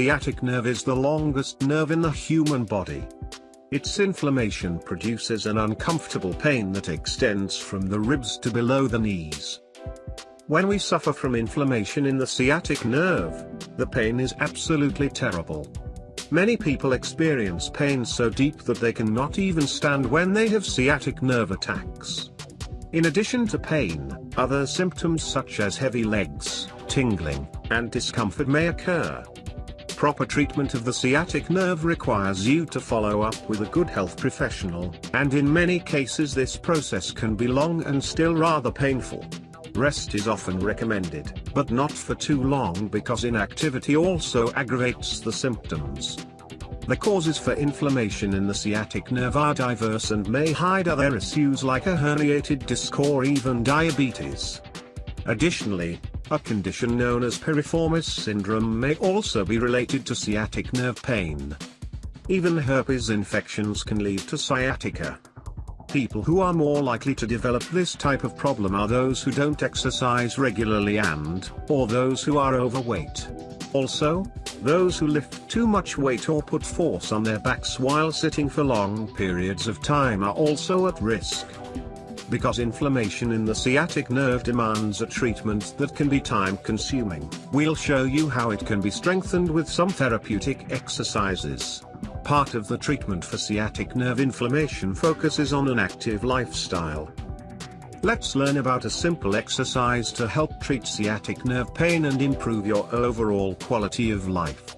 sciatic nerve is the longest nerve in the human body. Its inflammation produces an uncomfortable pain that extends from the ribs to below the knees. When we suffer from inflammation in the sciatic nerve, the pain is absolutely terrible. Many people experience pain so deep that they cannot even stand when they have sciatic nerve attacks. In addition to pain, other symptoms such as heavy legs, tingling, and discomfort may occur. Proper treatment of the sciatic nerve requires you to follow up with a good health professional, and in many cases this process can be long and still rather painful. Rest is often recommended, but not for too long because inactivity also aggravates the symptoms. The causes for inflammation in the sciatic nerve are diverse and may hide other issues like a herniated disc or even diabetes. Additionally, a condition known as piriformis syndrome may also be related to sciatic nerve pain. Even herpes infections can lead to sciatica. People who are more likely to develop this type of problem are those who don't exercise regularly and, or those who are overweight. Also, those who lift too much weight or put force on their backs while sitting for long periods of time are also at risk. Because inflammation in the sciatic nerve demands a treatment that can be time consuming, we'll show you how it can be strengthened with some therapeutic exercises. Part of the treatment for sciatic nerve inflammation focuses on an active lifestyle. Let's learn about a simple exercise to help treat sciatic nerve pain and improve your overall quality of life.